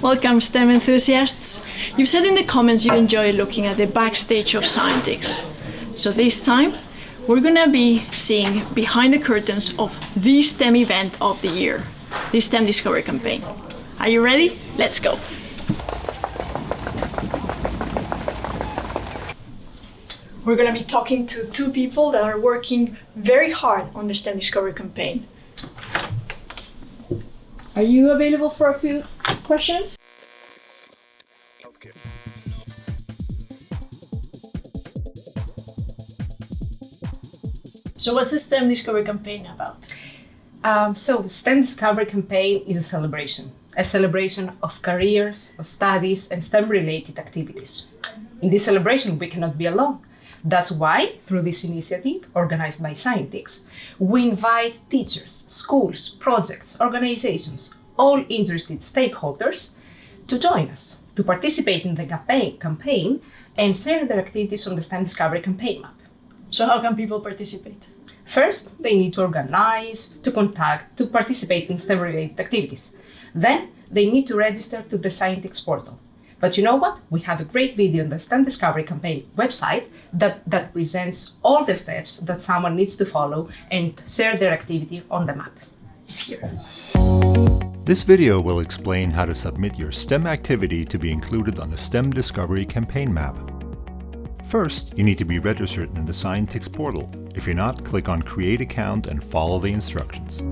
Welcome STEM enthusiasts. You said in the comments you enjoy looking at the backstage of Scientix. So this time we're gonna be seeing behind the curtains of the STEM event of the year, the STEM Discovery Campaign. Are you ready? Let's go. We're gonna be talking to two people that are working very hard on the STEM Discovery Campaign. Are you available for a few questions? So what's the STEM Discovery Campaign about? Um, so, STEM Discovery Campaign is a celebration, a celebration of careers, of studies, and STEM-related activities. In this celebration, we cannot be alone. That's why, through this initiative, organized by Scientix, we invite teachers, schools, projects, organizations, all interested stakeholders to join us, to participate in the campaign, campaign and share their activities on the STEM Discovery Campaign map. So how can people participate? First, they need to organize, to contact, to participate in STEM-related activities. Then, they need to register to the Scientix portal. But you know what? We have a great video on the STEM Discovery Campaign website that, that presents all the steps that someone needs to follow and share their activity on the map. It's here. This video will explain how to submit your STEM activity to be included on the STEM Discovery Campaign map. First, you need to be registered in the Scientix portal. If you're not, click on Create Account and follow the instructions.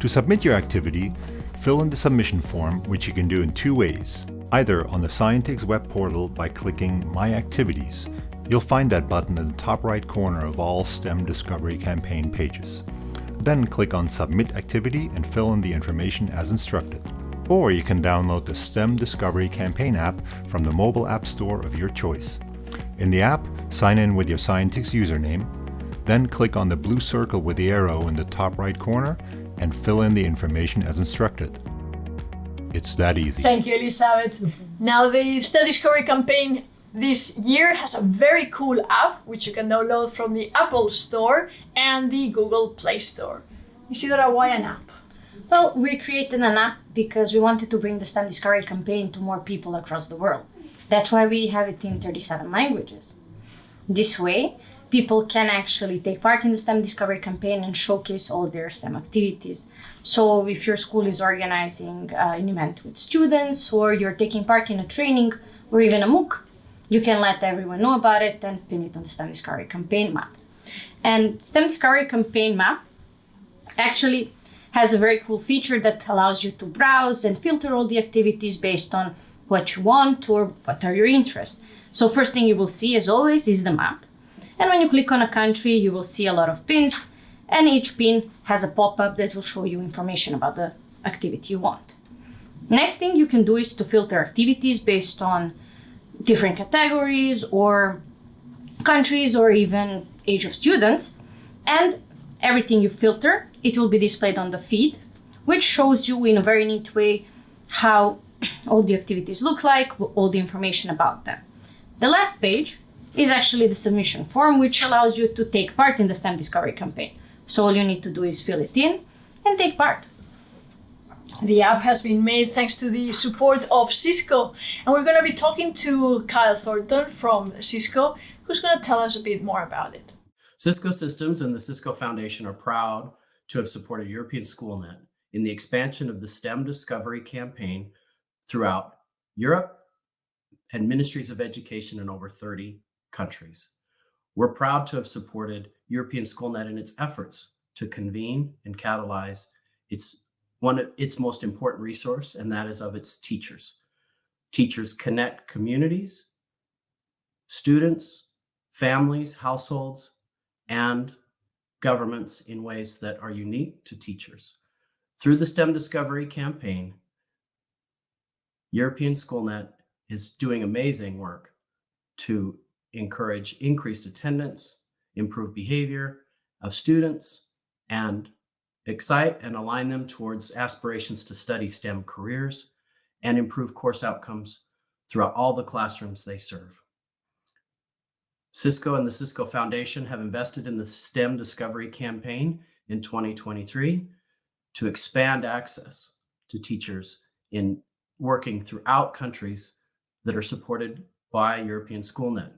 To submit your activity, fill in the submission form, which you can do in two ways. Either on the Scientix web portal by clicking My Activities. You'll find that button in the top right corner of all STEM Discovery Campaign pages. Then click on Submit Activity and fill in the information as instructed. Or you can download the STEM Discovery Campaign app from the mobile app store of your choice. In the app, sign in with your Scientix username, then click on the blue circle with the arrow in the top right corner and fill in the information as instructed. It's that easy. Thank you, Elizabeth. Now, the STEM Discovery campaign this year has a very cool app which you can download from the Apple Store and the Google Play Store. Isidora, why an app? Well, we created an app because we wanted to bring the STEM Discovery campaign to more people across the world. That's why we have it in 37 languages. This way, people can actually take part in the STEM Discovery campaign and showcase all their STEM activities. So if your school is organizing uh, an event with students or you're taking part in a training or even a MOOC, you can let everyone know about it and pin it on the STEM Discovery campaign map. And STEM Discovery campaign map actually has a very cool feature that allows you to browse and filter all the activities based on what you want or what are your interests. So first thing you will see as always is the map. And when you click on a country, you will see a lot of pins and each pin has a pop-up that will show you information about the activity you want. Next thing you can do is to filter activities based on different categories or countries or even age of students. And everything you filter, it will be displayed on the feed, which shows you in a very neat way how all the activities look like, all the information about them. The last page is actually the submission form, which allows you to take part in the STEM Discovery campaign. So all you need to do is fill it in and take part. The app has been made thanks to the support of Cisco, and we're going to be talking to Kyle Thornton from Cisco, who's going to tell us a bit more about it. Cisco Systems and the Cisco Foundation are proud to have supported European SchoolNet in the expansion of the STEM Discovery campaign throughout Europe and ministries of education in over 30 countries. We're proud to have supported European SchoolNet in its efforts to convene and catalyze its one of its most important resource, and that is of its teachers. Teachers connect communities, students, families, households, and governments in ways that are unique to teachers. Through the STEM Discovery campaign, European SchoolNet is doing amazing work to encourage increased attendance, improve behavior of students, and excite and align them towards aspirations to study STEM careers and improve course outcomes throughout all the classrooms they serve. Cisco and the Cisco Foundation have invested in the STEM Discovery Campaign in 2023 to expand access to teachers in working throughout countries that are supported by European SchoolNet.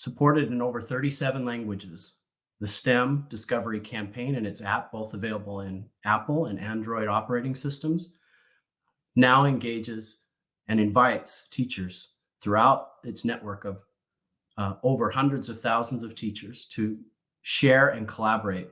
Supported in over 37 languages, the STEM Discovery Campaign and its app, both available in Apple and Android operating systems, now engages and invites teachers throughout its network of uh, over hundreds of thousands of teachers to share and collaborate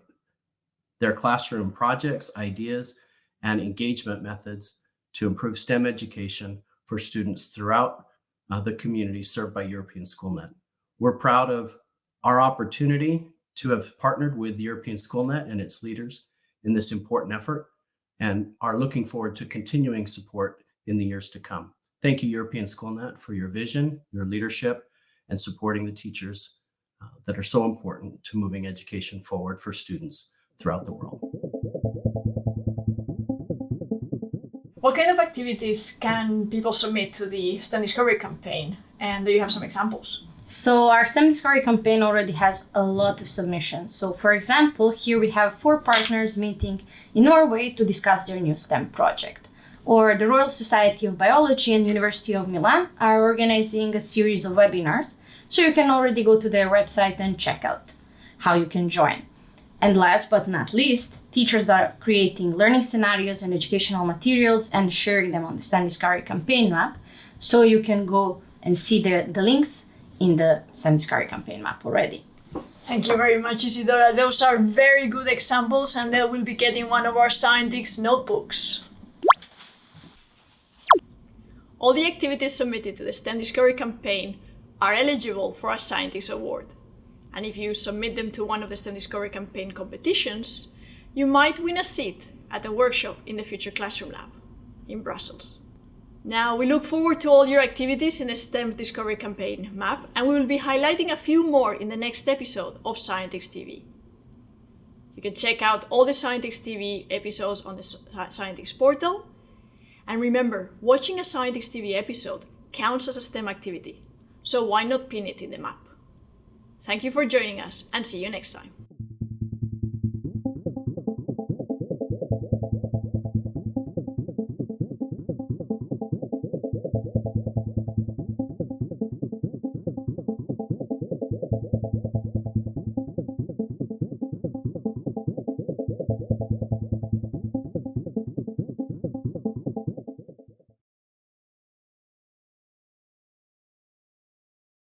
their classroom projects, ideas, and engagement methods to improve STEM education for students throughout uh, the community served by European SchoolNet. We're proud of our opportunity to have partnered with European SchoolNet and its leaders in this important effort and are looking forward to continuing support in the years to come. Thank you, European SchoolNet, for your vision, your leadership, and supporting the teachers uh, that are so important to moving education forward for students throughout the world. What kind of activities can people submit to the STEM Discovery campaign? And do you have some examples? So our STEM Discovery campaign already has a lot of submissions. So for example, here we have four partners meeting in Norway to discuss their new STEM project. Or the Royal Society of Biology and University of Milan are organizing a series of webinars. So you can already go to their website and check out how you can join. And last but not least, teachers are creating learning scenarios and educational materials and sharing them on the STEM Discovery campaign map. So you can go and see the, the links in the Discovery campaign map already. Thank you very much, Isidora. Those are very good examples, and they will be getting one of our scientists' notebooks. All the activities submitted to the STEM Discovery campaign are eligible for a Scientix award. And if you submit them to one of the STEM Discovery campaign competitions, you might win a seat at a workshop in the Future Classroom Lab in Brussels. Now, we look forward to all your activities in the STEM Discovery Campaign map, and we will be highlighting a few more in the next episode of Scientix TV. You can check out all the Scientix TV episodes on the Scientix portal. And remember, watching a Scientix TV episode counts as a STEM activity, so why not pin it in the map? Thank you for joining us and see you next time.